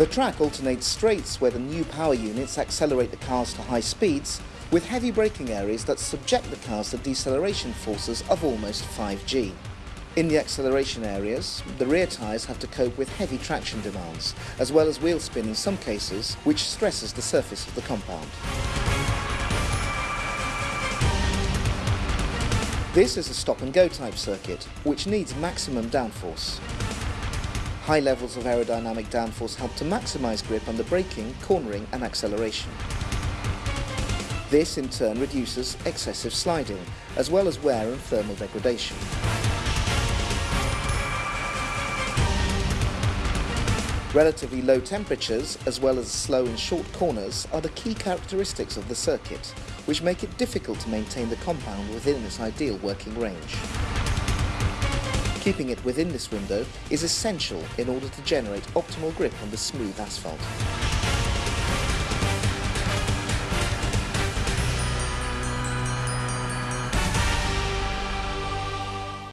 The track alternates straights where the new power units accelerate the cars to high speeds with heavy braking areas that subject the cars to deceleration forces of almost 5G. In the acceleration areas, the rear tyres have to cope with heavy traction demands, as well as wheel spin in some cases, which stresses the surface of the compound. This is a stop-and-go type circuit, which needs maximum downforce. High levels of aerodynamic downforce help to maximise grip under braking, cornering and acceleration. This in turn reduces excessive sliding, as well as wear and thermal degradation. Relatively low temperatures, as well as slow and short corners, are the key characteristics of the circuit, which make it difficult to maintain the compound within its ideal working range. Keeping it within this window is essential in order to generate optimal grip on the smooth asphalt.